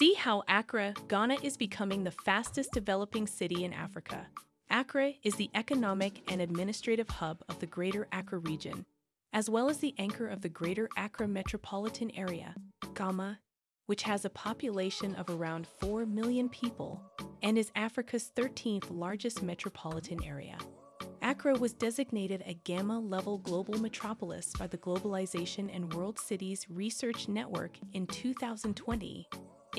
See how Accra, Ghana is becoming the fastest developing city in Africa. Accra is the economic and administrative hub of the Greater Accra region, as well as the anchor of the Greater Accra metropolitan area, GAMA, which has a population of around 4 million people and is Africa's 13th largest metropolitan area. Accra was designated a Gamma level global metropolis by the Globalization and World Cities Research Network in 2020,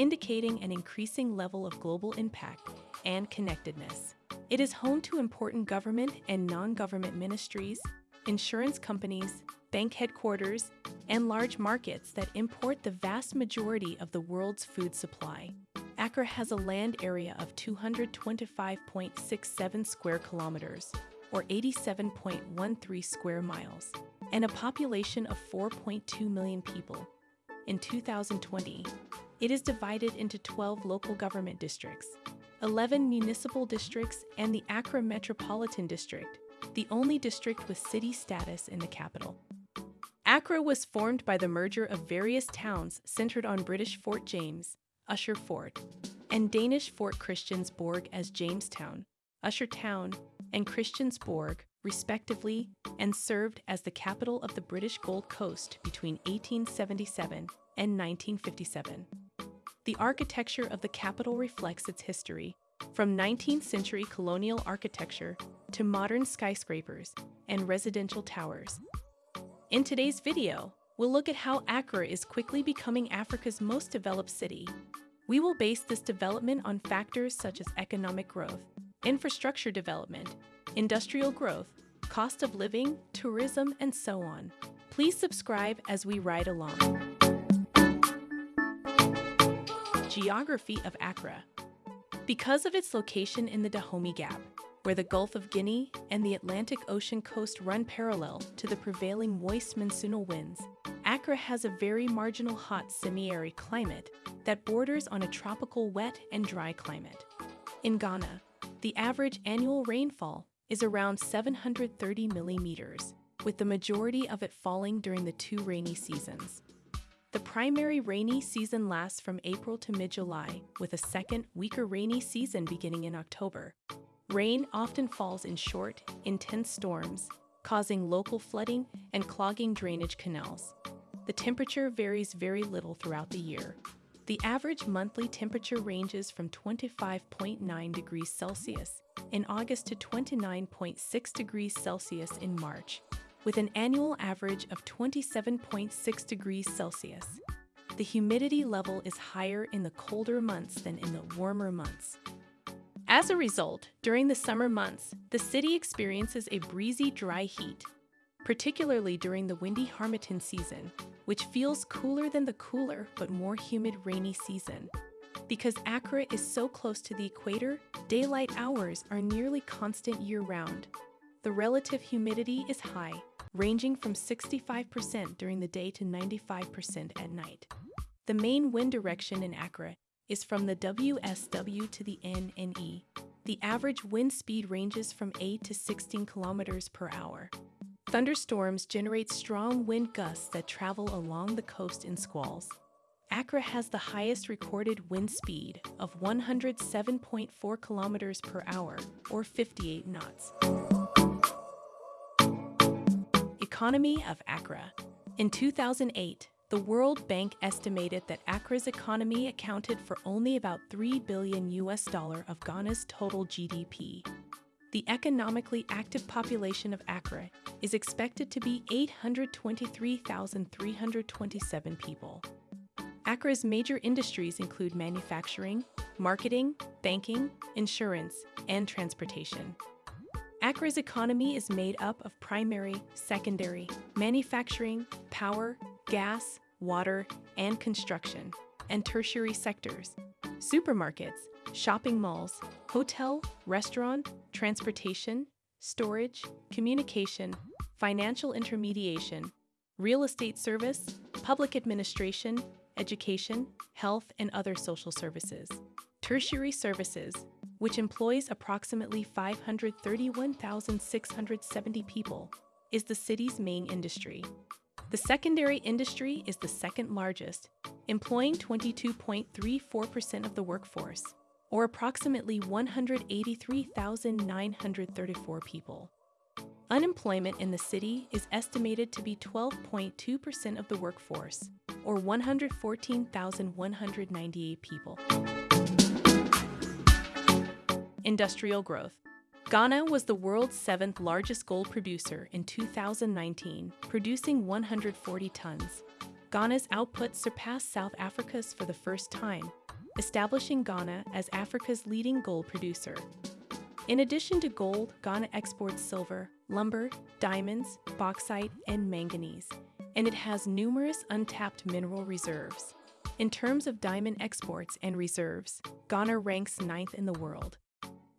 indicating an increasing level of global impact and connectedness. It is home to important government and non government ministries, insurance companies, bank headquarters, and large markets that import the vast majority of the world's food supply. Accra has a land area of 225.67 square kilometers, or 87.13 square miles, and a population of 4.2 million people. In 2020, it is divided into 12 local government districts, 11 municipal districts, and the Accra Metropolitan District, the only district with city status in the capital. Accra was formed by the merger of various towns centered on British Fort James, Usher Fort, and Danish Fort Christiansborg as Jamestown, Usher Town, and Christiansborg, respectively, and served as the capital of the British Gold Coast between 1877 and 1957. The architecture of the capital reflects its history, from 19th century colonial architecture to modern skyscrapers and residential towers. In today's video, we'll look at how Accra is quickly becoming Africa's most developed city. We will base this development on factors such as economic growth, infrastructure development, industrial growth, cost of living, tourism, and so on. Please subscribe as we ride along. Geography of Accra Because of its location in the Dahomey Gap, where the Gulf of Guinea and the Atlantic Ocean coast run parallel to the prevailing moist monsoonal winds, Accra has a very marginal hot semi-arid climate that borders on a tropical wet and dry climate. In Ghana, the average annual rainfall is around 730 millimeters, with the majority of it falling during the two rainy seasons. The primary rainy season lasts from April to mid July, with a second, weaker rainy season beginning in October. Rain often falls in short, intense storms, causing local flooding and clogging drainage canals. The temperature varies very little throughout the year. The average monthly temperature ranges from 25.9 degrees Celsius in August to 29.6 degrees Celsius in March, with an annual average of 27.6 degrees Celsius. The humidity level is higher in the colder months than in the warmer months. As a result, during the summer months, the city experiences a breezy, dry heat, particularly during the windy Harmattan season, which feels cooler than the cooler but more humid rainy season. Because Accra is so close to the equator, daylight hours are nearly constant year round. The relative humidity is high, ranging from 65% during the day to 95% at night. The main wind direction in Accra is from the WSW to the NNE. The average wind speed ranges from 8 to 16 kilometers per hour. Thunderstorms generate strong wind gusts that travel along the coast in squalls. Accra has the highest recorded wind speed of 107.4 kilometers per hour, or 58 knots. Economy of Accra. In 2008, the World Bank estimated that Accra's economy accounted for only about 3 billion US dollar of Ghana's total GDP. The economically active population of Accra is expected to be 823,327 people. Accra's major industries include manufacturing, marketing, banking, insurance, and transportation. Accra's economy is made up of primary, secondary, manufacturing, power, gas, water, and construction, and tertiary sectors, supermarkets, shopping malls, hotel, restaurant, transportation, storage, communication, financial intermediation, real estate service, public administration, education, health, and other social services. Tertiary services, which employs approximately 531,670 people, is the city's main industry. The secondary industry is the second largest employing 22.34% of the workforce, or approximately 183,934 people. Unemployment in the city is estimated to be 12.2% of the workforce, or 114,198 people. Industrial growth. Ghana was the world's seventh largest gold producer in 2019, producing 140 tons. Ghana's output surpassed South Africa's for the first time, establishing Ghana as Africa's leading gold producer. In addition to gold, Ghana exports silver, lumber, diamonds, bauxite, and manganese, and it has numerous untapped mineral reserves. In terms of diamond exports and reserves, Ghana ranks ninth in the world.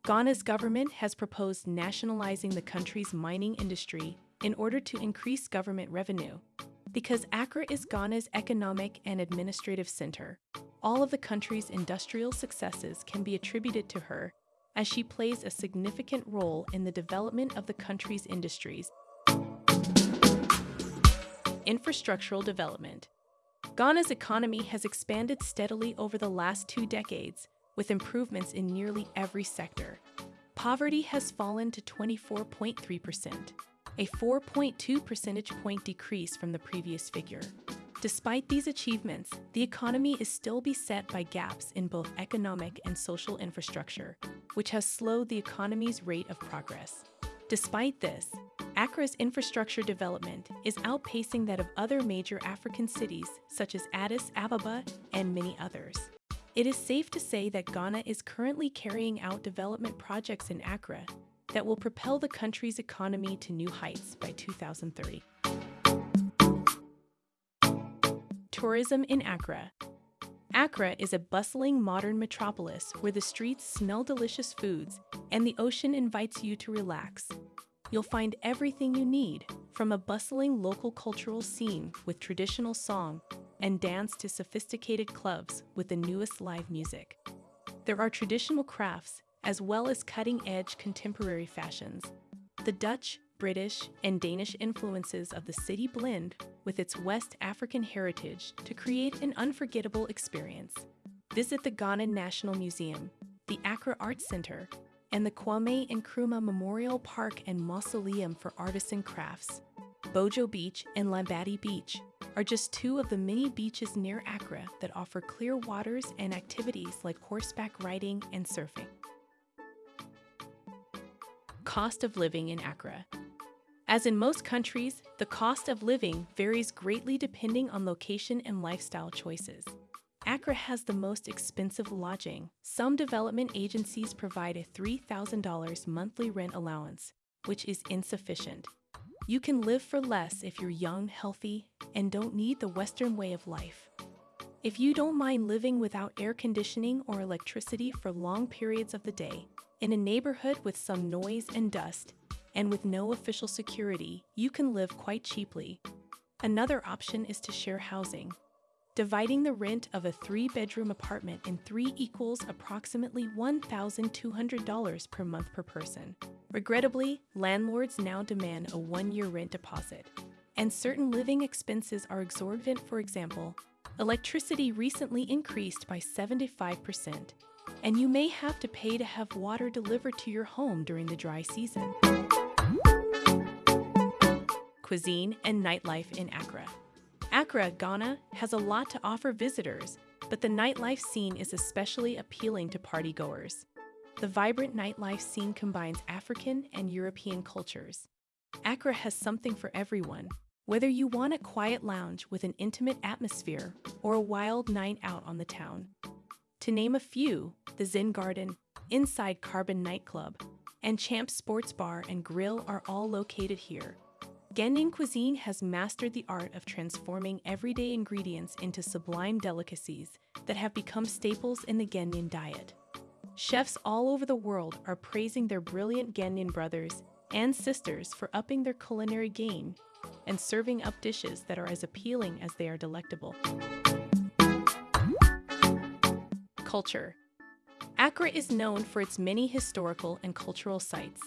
Ghana's government has proposed nationalizing the country's mining industry in order to increase government revenue. Because Accra is Ghana's economic and administrative center, all of the country's industrial successes can be attributed to her, as she plays a significant role in the development of the country's industries. Infrastructural development. Ghana's economy has expanded steadily over the last two decades, with improvements in nearly every sector. Poverty has fallen to 24.3%, a 4.2 percentage point decrease from the previous figure. Despite these achievements, the economy is still beset by gaps in both economic and social infrastructure, which has slowed the economy's rate of progress. Despite this, Accra's infrastructure development is outpacing that of other major African cities such as Addis Ababa and many others. It is safe to say that Ghana is currently carrying out development projects in Accra that will propel the country's economy to new heights by 2030. Tourism in Accra. Accra is a bustling modern metropolis where the streets smell delicious foods and the ocean invites you to relax. You'll find everything you need, from a bustling local cultural scene with traditional song and dance to sophisticated clubs with the newest live music. There are traditional crafts as well as cutting edge contemporary fashions. The Dutch, British, and Danish influences of the city blend with its West African heritage to create an unforgettable experience. Visit the Ghana National Museum, the Accra Arts Center, and the Kwame Nkrumah Memorial Park and Mausoleum for Artisan Crafts. Bojo Beach and Labadi Beach are just two of the many beaches near Accra that offer clear waters and activities like horseback riding and surfing. Cost of living in Accra. As in most countries, the cost of living varies greatly depending on location and lifestyle choices. Accra has the most expensive lodging. Some development agencies provide a $3,000 monthly rent allowance, which is insufficient. You can live for less if you're young, healthy, and don't need the Western way of life. If you don't mind living without air conditioning or electricity for long periods of the day, in a neighborhood with some noise and dust, and with no official security, you can live quite cheaply. Another option is to share housing. Dividing the rent of a three bedroom apartment in three equals approximately $1,200 per month per person. Regrettably, landlords now demand a one year rent deposit. And certain living expenses are exorbitant, for example, electricity recently increased by 75%, and you may have to pay to have water delivered to your home during the dry season cuisine, and nightlife in Accra. Accra, Ghana, has a lot to offer visitors, but the nightlife scene is especially appealing to partygoers. The vibrant nightlife scene combines African and European cultures. Accra has something for everyone, whether you want a quiet lounge with an intimate atmosphere or a wild night out on the town. To name a few, the Zen Garden, Inside Carbon Nightclub, and Champ Sports Bar and Grill are all located here. Ghanaian cuisine has mastered the art of transforming everyday ingredients into sublime delicacies that have become staples in the Ghanaian diet. Chefs all over the world are praising their brilliant Ghanaian brothers and sisters for upping their culinary game and serving up dishes that are as appealing as they are delectable. Culture Accra is known for its many historical and cultural sites.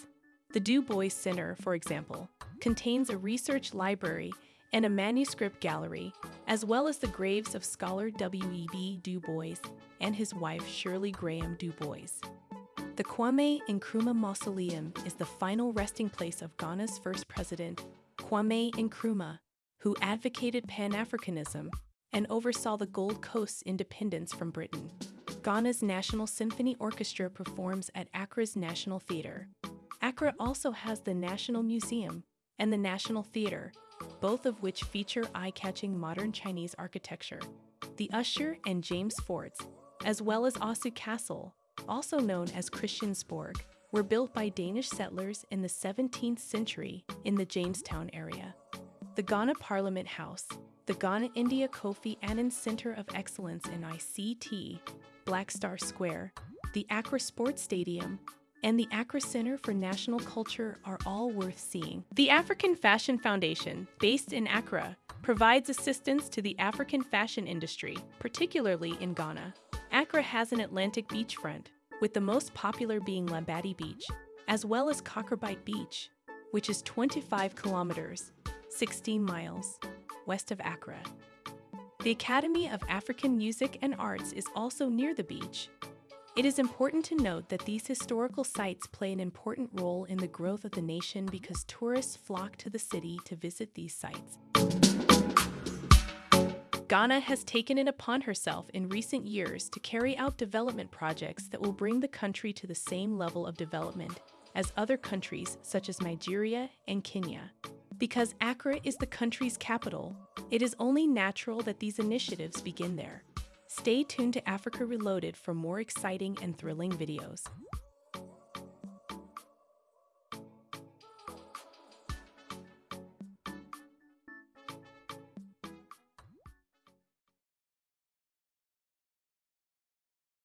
The Du Bois Center, for example, contains a research library and a manuscript gallery, as well as the graves of scholar W.E.B. Du Bois and his wife Shirley Graham Du Bois. The Kwame Nkrumah Mausoleum is the final resting place of Ghana's first president, Kwame Nkrumah, who advocated Pan Africanism and oversaw the Gold Coast's independence from Britain. Ghana's National Symphony Orchestra performs at Accra's National Theatre. Accra also has the National Museum and the National Theatre, both of which feature eye catching modern Chinese architecture. The Usher and James Forts, as well as Osu Castle, also known as Christiansborg, were built by Danish settlers in the 17th century in the Jamestown area. The Ghana Parliament House, the Ghana India Kofi Annan Center of Excellence in ICT, Black Star Square, the Accra Sports Stadium, and the Accra Center for National Culture are all worth seeing. The African Fashion Foundation, based in Accra, provides assistance to the African fashion industry, particularly in Ghana. Accra has an Atlantic beachfront, with the most popular being Labadi Beach, as well as Kokrobite Beach, which is 25 kilometers, 16 miles, west of Accra. The Academy of African Music and Arts is also near the beach. It is important to note that these historical sites play an important role in the growth of the nation because tourists flock to the city to visit these sites. Ghana has taken it upon herself in recent years to carry out development projects that will bring the country to the same level of development as other countries such as Nigeria and Kenya. Because Accra is the country's capital, it is only natural that these initiatives begin there. Stay tuned to Africa Reloaded for more exciting and thrilling videos.